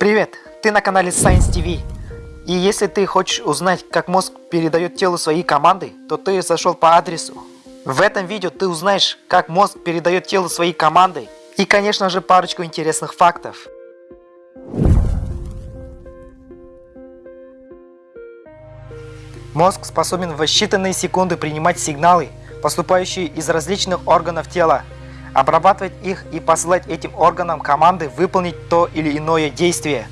Привет, ты на канале Science TV. И если ты хочешь узнать, как мозг передает телу свои команды, то ты зашел по адресу. В этом видео ты узнаешь, как мозг передает телу свои команды и, конечно же, парочку интересных фактов. Мозг способен в считанные секунды принимать сигналы, поступающие из различных органов тела, обрабатывать их и посылать этим органам команды выполнить то или иное действие.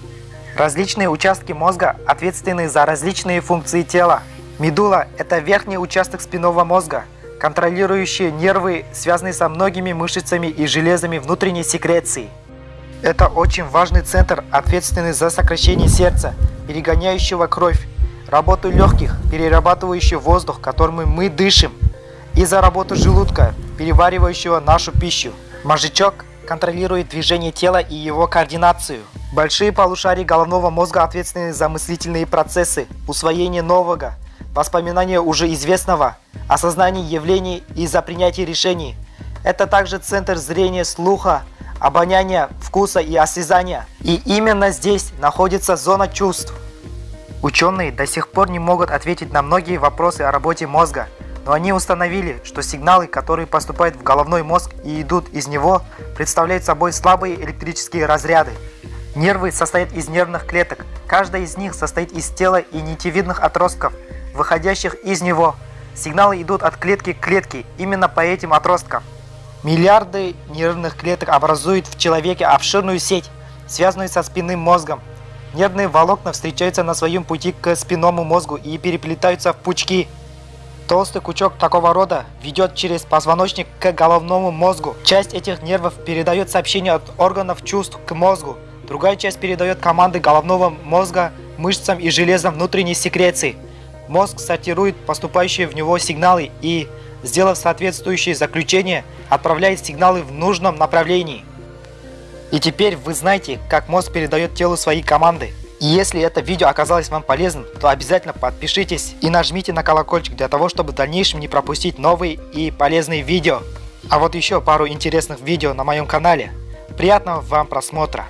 Различные участки мозга ответственны за различные функции тела. Медула – это верхний участок спинного мозга, контролирующий нервы, связанные со многими мышцами и железами внутренней секреции. Это очень важный центр, ответственный за сокращение сердца, перегоняющего кровь, работу легких, перерабатывающий воздух, которым мы дышим, и за работу желудка, переваривающего нашу пищу. Мозжечок контролирует движение тела и его координацию. Большие полушария головного мозга ответственны за мыслительные процессы, усвоение нового, воспоминание уже известного, осознание явлений и за принятие решений. Это также центр зрения, слуха, обоняния, вкуса и осязания. И именно здесь находится зона чувств. Ученые до сих пор не могут ответить на многие вопросы о работе мозга, но они установили, что сигналы, которые поступают в головной мозг и идут из него, представляют собой слабые электрические разряды. Нервы состоят из нервных клеток, каждая из них состоит из тела и нитевидных отростков, выходящих из него. Сигналы идут от клетки к клетке именно по этим отросткам. Миллиарды нервных клеток образуют в человеке обширную сеть, связанную со спинным мозгом. Нервные волокна встречаются на своем пути к спинному мозгу и переплетаются в пучки. Толстый кучок такого рода ведет через позвоночник к головному мозгу. Часть этих нервов передает сообщение от органов чувств к мозгу. Другая часть передает команды головного мозга мышцам и железам внутренней секреции. Мозг сортирует поступающие в него сигналы и, сделав соответствующие заключения, отправляет сигналы в нужном направлении. И теперь вы знаете, как мозг передает телу свои команды. И если это видео оказалось вам полезным, то обязательно подпишитесь и нажмите на колокольчик для того, чтобы в дальнейшем не пропустить новые и полезные видео. А вот еще пару интересных видео на моем канале. Приятного вам просмотра!